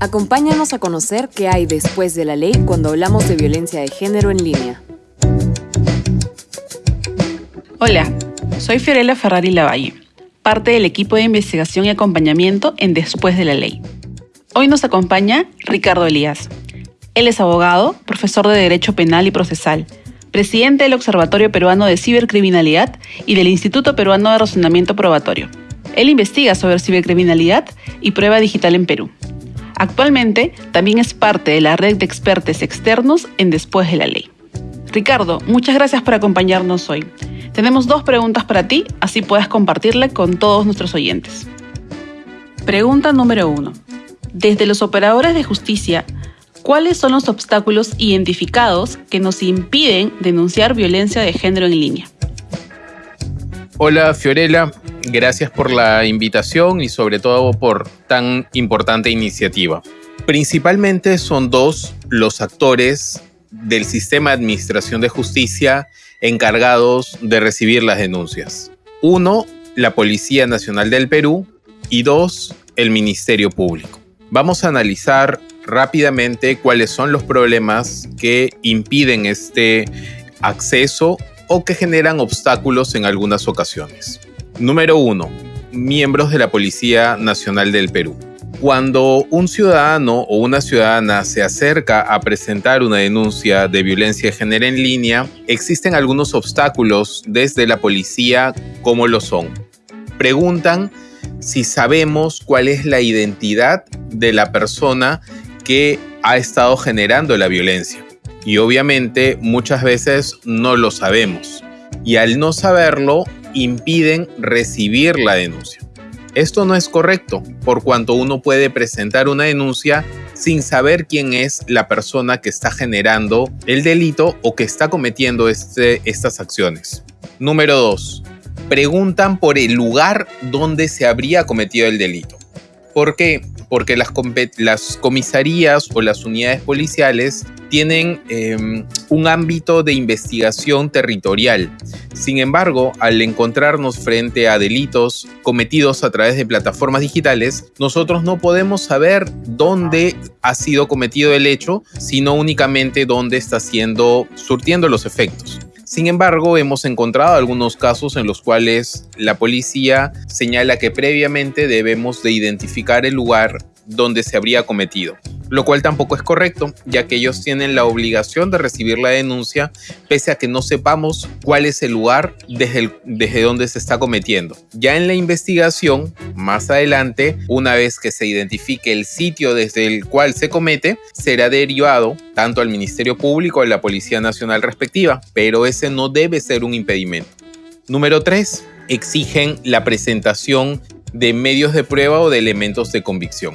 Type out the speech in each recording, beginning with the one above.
Acompáñanos a conocer qué hay después de la ley cuando hablamos de violencia de género en línea. Hola, soy Fiorella Ferrari Lavalle, parte del equipo de investigación y acompañamiento en Después de la Ley. Hoy nos acompaña Ricardo Elías. Él es abogado, profesor de Derecho Penal y Procesal, presidente del Observatorio Peruano de Cibercriminalidad y del Instituto Peruano de Razonamiento Probatorio. Él investiga sobre cibercriminalidad y prueba digital en Perú. Actualmente también es parte de la red de expertos externos en Después de la Ley. Ricardo, muchas gracias por acompañarnos hoy. Tenemos dos preguntas para ti, así puedes compartirla con todos nuestros oyentes. Pregunta número uno. Desde los operadores de justicia, ¿cuáles son los obstáculos identificados que nos impiden denunciar violencia de género en línea? Hola Fiorella, gracias por la invitación y sobre todo por tan importante iniciativa. Principalmente son dos los actores del sistema de administración de justicia encargados de recibir las denuncias. Uno, la Policía Nacional del Perú y dos, el Ministerio Público. Vamos a analizar rápidamente cuáles son los problemas que impiden este acceso o que generan obstáculos en algunas ocasiones. Número uno, miembros de la Policía Nacional del Perú. Cuando un ciudadano o una ciudadana se acerca a presentar una denuncia de violencia de género en línea, existen algunos obstáculos desde la policía, como lo son. Preguntan si sabemos cuál es la identidad de la persona que ha estado generando la violencia. Y obviamente muchas veces no lo sabemos. Y al no saberlo, impiden recibir la denuncia. Esto no es correcto, por cuanto uno puede presentar una denuncia sin saber quién es la persona que está generando el delito o que está cometiendo este, estas acciones. Número 2. Preguntan por el lugar donde se habría cometido el delito. ¿Por qué? Porque las, las comisarías o las unidades policiales tienen em, un ámbito de investigación territorial. Sin embargo, al encontrarnos frente a delitos cometidos a través de plataformas digitales, nosotros no podemos saber dónde ha sido cometido el hecho, sino únicamente dónde está siendo surtiendo los efectos. Sin embargo, hemos encontrado algunos casos en los cuales la policía señala que previamente debemos de identificar el lugar donde se habría cometido lo cual tampoco es correcto, ya que ellos tienen la obligación de recibir la denuncia pese a que no sepamos cuál es el lugar desde, desde donde se está cometiendo. Ya en la investigación, más adelante, una vez que se identifique el sitio desde el cual se comete, será derivado tanto al Ministerio Público o a la Policía Nacional respectiva, pero ese no debe ser un impedimento. Número 3. Exigen la presentación de medios de prueba o de elementos de convicción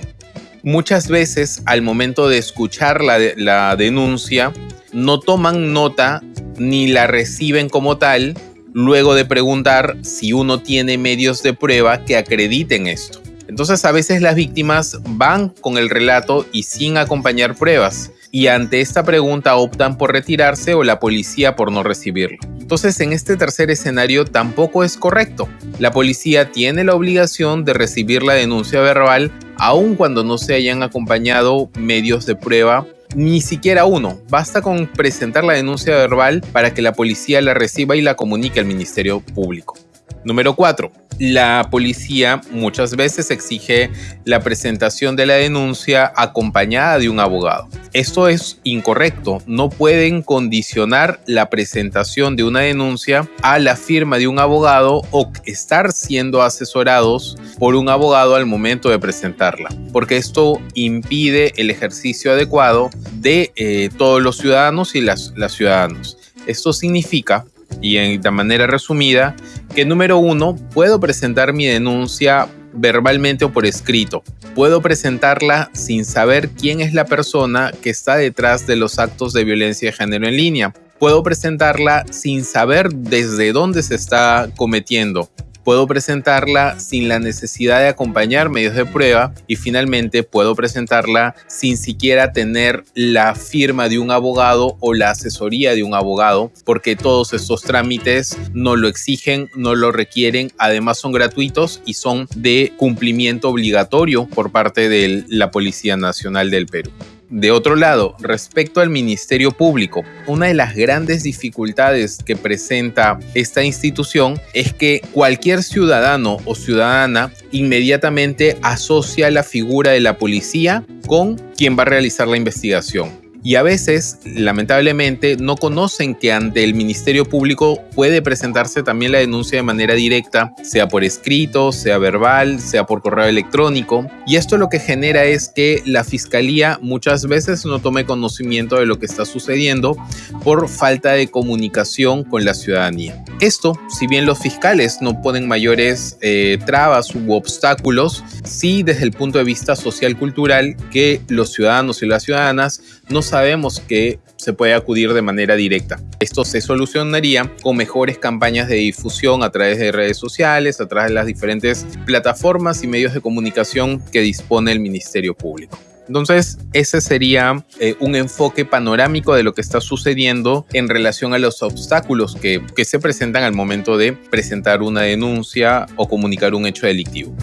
muchas veces al momento de escuchar la, denuncia no toman nota ni la reciben como tal luego de preguntar si uno tiene medios de prueba que acrediten esto. Entonces a veces las víctimas van con el relato y sin acompañar pruebas y ante esta pregunta optan por retirarse o la policía por no recibirlo. Entonces en este tercer escenario tampoco es correcto. La policía tiene la obligación de recibir la denuncia verbal aun cuando no se hayan acompañado medios de prueba ni siquiera uno. Basta con presentar la denuncia verbal para que la policía la reciba y la comunique al Ministerio Público. Número 4 la policía muchas veces exige la presentación de la denuncia acompañada de un abogado. Esto es incorrecto. No pueden condicionar la presentación de una denuncia a la firma de un abogado o estar siendo asesorados por un abogado al momento de presentarla, porque esto impide el ejercicio adecuado de eh, todos los ciudadanos y las, las ciudadanos. Esto significa y de manera resumida, que número uno, puedo presentar mi denuncia verbalmente o por escrito. Puedo presentarla sin saber quién es la persona que está detrás de los actos de violencia de género en línea. Puedo presentarla sin saber desde dónde se está cometiendo. Puedo presentarla sin la necesidad de acompañar medios de prueba y finalmente puedo presentarla sin siquiera tener la firma de un abogado o la asesoría de un abogado, porque todos estos trámites no lo exigen, no lo requieren, además son gratuitos y son de cumplimiento obligatorio por parte de la Policía Nacional del Perú. De otro lado, respecto al Ministerio Público, una de las grandes dificultades que presenta esta institución es que cualquier ciudadano o ciudadana inmediatamente asocia la figura de la policía con quien va a realizar la investigación y a veces, lamentablemente, no conocen que ante el Ministerio Público puede presentarse también la denuncia de manera directa, sea por escrito, sea verbal, sea por correo electrónico. Y esto lo que genera es que la Fiscalía muchas veces no tome conocimiento de lo que está sucediendo por falta de comunicación con la ciudadanía. Esto, si bien los fiscales no ponen mayores eh, trabas u obstáculos, sí desde el punto de vista social-cultural que los ciudadanos y las ciudadanas no sabemos que se puede acudir de manera directa. Esto se solucionaría con mejores campañas de difusión a través de redes sociales, a través de las diferentes plataformas y medios de comunicación que dispone el Ministerio Público. Entonces, ese sería eh, un enfoque panorámico de lo que está sucediendo en relación a los obstáculos que, que se presentan al momento de presentar una denuncia o comunicar un hecho delictivo.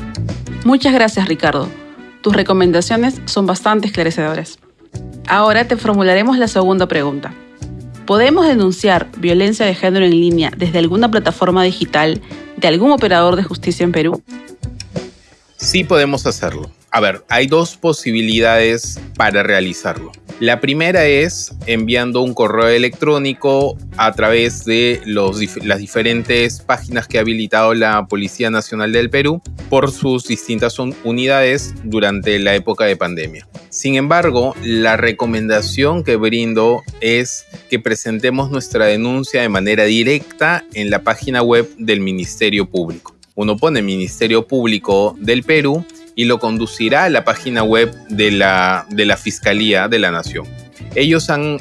Muchas gracias, Ricardo. Tus recomendaciones son bastante esclarecedoras. Ahora te formularemos la segunda pregunta. ¿Podemos denunciar violencia de género en línea desde alguna plataforma digital de algún operador de justicia en Perú? Sí podemos hacerlo. A ver, hay dos posibilidades para realizarlo. La primera es enviando un correo electrónico a través de las diferentes páginas que ha habilitado la Policía Nacional del Perú por sus distintas unidades durante la época de pandemia. Sin embargo, la recomendación que brindo es que presentemos nuestra denuncia de manera directa en la página web del Ministerio Público. Uno pone Ministerio Público del Perú y lo conducirá a la página web de la, de la Fiscalía de la Nación. Ellos han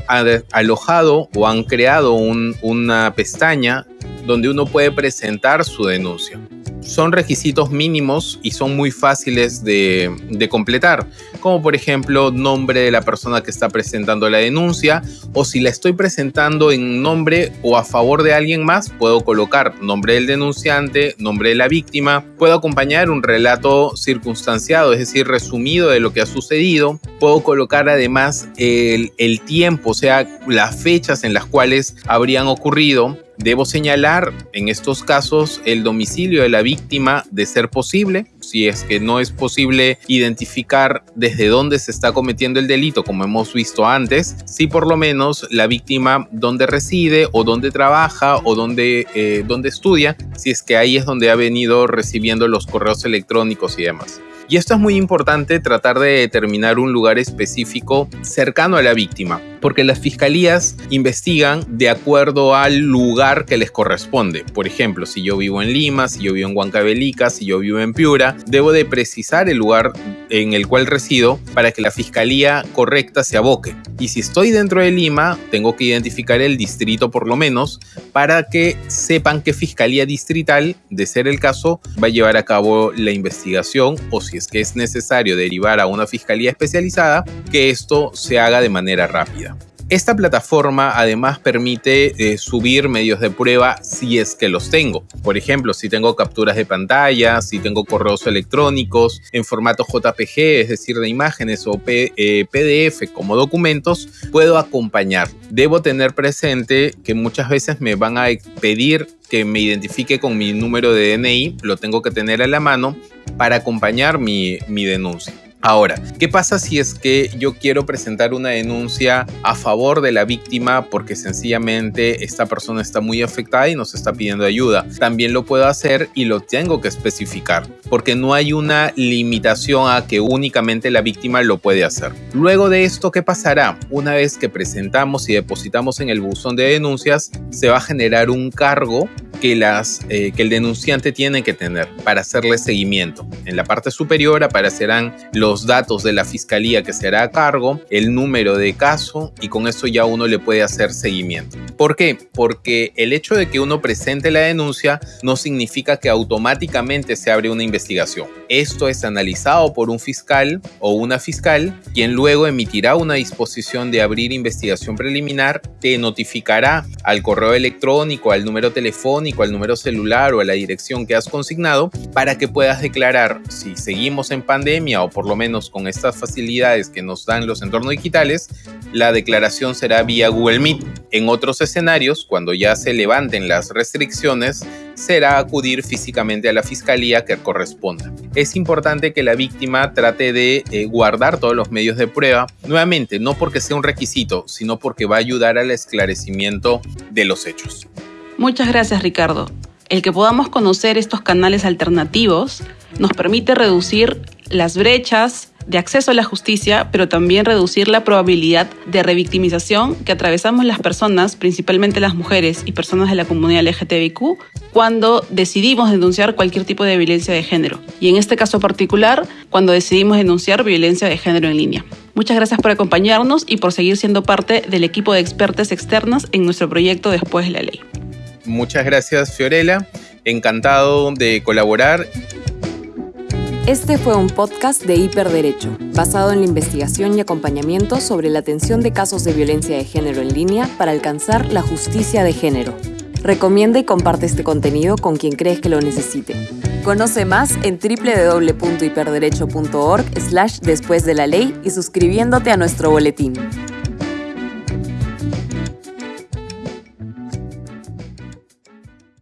alojado o han creado una pestaña donde uno puede presentar su denuncia son requisitos mínimos y son muy fáciles de, completar, como por ejemplo nombre de la persona que está presentando la denuncia o si la estoy presentando en nombre o a favor de alguien más, puedo colocar nombre del denunciante, nombre de la víctima, puedo acompañar un relato circunstanciado, es decir, resumido de lo que ha sucedido, puedo colocar además el, el tiempo, o sea, las fechas en las cuales habrían ocurrido. Debo señalar en estos casos el domicilio de la víctima de ser posible, si es que no es posible identificar desde dónde se está cometiendo el delito, como hemos visto antes, si por lo menos la víctima dónde reside o dónde trabaja o dónde, eh, dónde estudia, si es que ahí es donde ha venido recibiendo los correos electrónicos y demás. Y esto es muy importante tratar de determinar un lugar específico cercano a la víctima, porque las fiscalías investigan de acuerdo al lugar que les corresponde. Por ejemplo, si yo vivo en Lima, si yo vivo en Huancavelica, si yo vivo en Piura, debo de precisar el lugar en el cual resido para que la fiscalía correcta se aboque. Y si estoy dentro de Lima, tengo que identificar el distrito por lo menos para que sepan qué fiscalía distrital, de ser el caso, va a llevar a cabo la investigación o si es que es necesario derivar a una fiscalía especializada, que esto se haga de manera rápida. Esta plataforma además permite eh, subir medios de prueba si es que los tengo. Por ejemplo, si tengo capturas de pantalla, si tengo correos electrónicos en formato JPG, es decir, de imágenes o PDF eh, como documentos, puedo acompañar. Debo tener presente que muchas veces me van a pedir que me identifique con mi número de DNI, lo tengo que tener a la mano para acompañar mi, mi denuncia. Ahora, ¿qué pasa si es que yo quiero presentar una denuncia a favor de la víctima porque sencillamente esta persona está muy afectada y nos está pidiendo ayuda? También lo puedo hacer y lo tengo que especificar porque no hay una limitación a que únicamente la víctima lo puede hacer. Luego de esto, ¿qué pasará? Una vez que presentamos y depositamos en el buzón de denuncias, se va a generar un cargo que, las, eh, que el denunciante tiene que tener para hacerle seguimiento. En la parte superior aparecerán los datos de la fiscalía que será a cargo, el número de caso y con eso ya uno le puede hacer seguimiento. ¿Por qué? Porque el hecho de que uno presente la denuncia no significa que automáticamente se abre una investigación. Esto es analizado por un fiscal o una fiscal, quien luego emitirá una disposición de abrir investigación preliminar, te notificará al correo electrónico, al número telefónico, al número celular o a la dirección que has consignado para que puedas declarar si seguimos en pandemia o por lo menos con estas facilidades que nos dan los entornos digitales, la declaración será vía Google Meet. En otros escenarios, cuando ya se levanten las restricciones, será acudir físicamente a la fiscalía que corresponda. Es importante que la víctima trate de eh, guardar todos los medios de prueba, nuevamente, no porque sea un requisito, sino porque va a ayudar al esclarecimiento de los hechos. Muchas gracias, Ricardo. El que podamos conocer estos canales alternativos nos permite reducir las brechas de acceso a la justicia, pero también reducir la probabilidad de revictimización que atravesamos las personas, principalmente las mujeres y personas de la comunidad LGTBIQ, cuando decidimos denunciar cualquier tipo de violencia de género. Y en este caso particular, cuando decidimos denunciar violencia de género en línea. Muchas gracias por acompañarnos y por seguir siendo parte del equipo de expertas externas en nuestro proyecto Después de la Ley. Muchas gracias, Fiorella. Encantado de colaborar. Este fue un podcast de Hiperderecho, basado en la investigación y acompañamiento sobre la atención de casos de violencia de género en línea para alcanzar la justicia de género. Recomienda y comparte este contenido con quien crees que lo necesite. Conoce más en www.hiperderecho.org slash después de la ley y suscribiéndote a nuestro boletín.